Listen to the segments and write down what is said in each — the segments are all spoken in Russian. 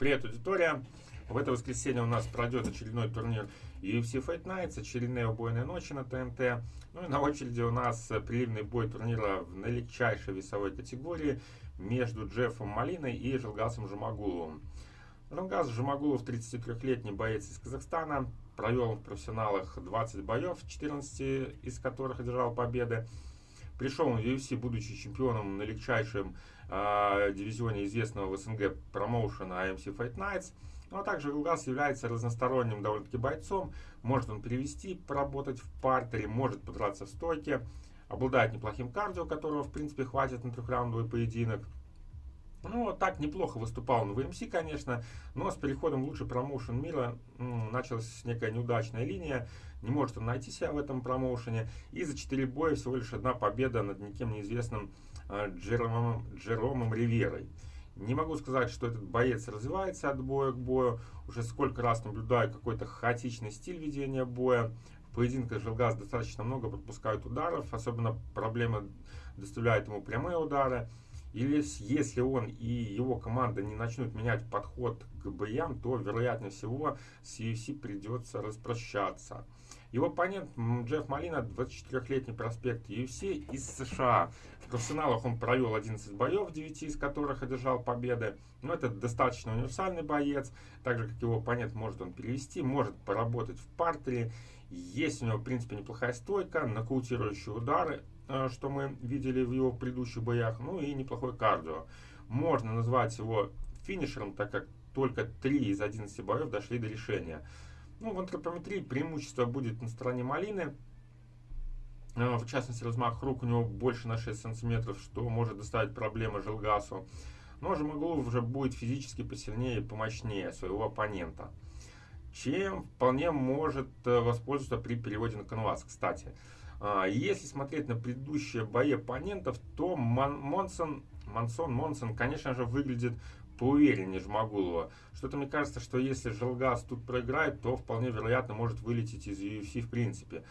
Привет, аудитория! В это воскресенье у нас пройдет очередной турнир UFC Fight Nights, очередные убойные ночи на ТНТ. Ну и на очереди у нас приливный бой турнира в наилегчайшей весовой категории между Джеффом Малиной и Жилгасом Жумагуловым. Жилгас Жумагулов 33-летний боец из Казахстана, провел в профессионалах 20 боев, 14 из которых одержал победы. Пришел он в UFC, будучи чемпионом на легчайшем э, дивизионе известного в СНГ промоушена AMC Fight Nights. Ну, а также Вилгас является разносторонним довольно-таки бойцом. Может он перевести, поработать в партере, может подраться в стойке. Обладает неплохим кардио, которого, в принципе, хватит на трехраундовый поединок. Ну, так неплохо выступал на ВМС, конечно, но с переходом в лучший промоушен мира началась некая неудачная линия. Не может он найти себя в этом промоушене. И за 4 боя всего лишь одна победа над никем неизвестным э, Джеромом, Джеромом Риверой. Не могу сказать, что этот боец развивается от боя к бою. Уже сколько раз наблюдаю какой-то хаотичный стиль ведения боя. В поединках Жилгаз достаточно много пропускают ударов. Особенно проблемы доставляют ему прямые удары. Или если он и его команда не начнут менять подход к боям, то, вероятнее всего, с UFC придется распрощаться. Его оппонент Джефф Малина, 24-летний проспект UFC из США. В профессионалах он провел 11 боев, 9 из которых одержал победы. Но это достаточно универсальный боец. Так же, как его оппонент, может он перевести, может поработать в партере. Есть у него, в принципе, неплохая стойка, нокаутирующие удары. Э, что мы видели в его предыдущих боях, ну и неплохой кардио. Можно назвать его финишером, так как только 3 из 11 боев дошли до решения. Ну, в антропометрии преимущество будет на стороне малины. Э, в частности, размах рук у него больше на 6 сантиметров, что может доставить проблемы Желгасу. Но Жемаглов уже будет физически посильнее и помощнее своего оппонента. Чем вполне может э, воспользоваться при переводе на канвас, кстати. А, если смотреть на предыдущие бои оппонентов, то Монсон, Монсон, Монсон, конечно же, выглядит поувереннее Жмагулова. Что-то мне кажется, что если Желгас тут проиграет, то вполне вероятно может вылететь из UFC в принципе.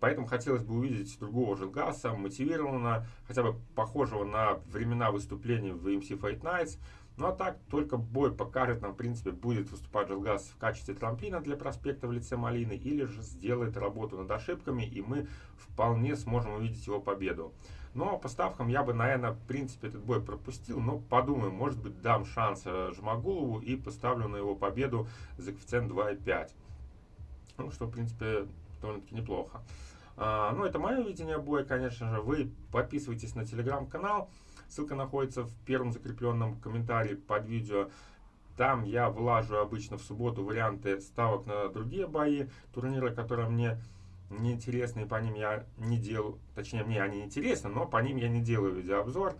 Поэтому хотелось бы увидеть другого Желгаса, мотивированного, хотя бы похожего на времена выступлений в MC Fight Nights. Ну а так, только бой покажет нам, в принципе, будет выступать Желгаз в качестве трамплина для проспекта в лице Малины, или же сделает работу над ошибками, и мы вполне сможем увидеть его победу. Но по ставкам я бы, наверное, в принципе, этот бой пропустил, но подумаю, может быть, дам шанс э, Жмагулову и поставлю на его победу за коэффициент 2,5. Ну, что, в принципе, довольно-таки неплохо. А, ну, это мое видение боя, конечно же. Вы подписывайтесь на телеграм-канал. Ссылка находится в первом закрепленном комментарии под видео. Там я влажу обычно в субботу варианты ставок на другие бои, турниры, которые мне не интересны, и по ним я не делаю, точнее, мне они интересны, но по ним я не делаю видеообзор,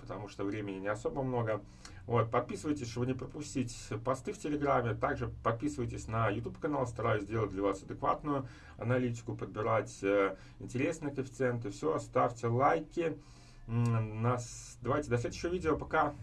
потому что времени не особо много. Вот, подписывайтесь, чтобы не пропустить посты в Телеграме. Также подписывайтесь на YouTube канал, стараюсь сделать для вас адекватную аналитику, подбирать э, интересные коэффициенты. Все, ставьте лайки. Нас... Давайте до следующего видео. Пока.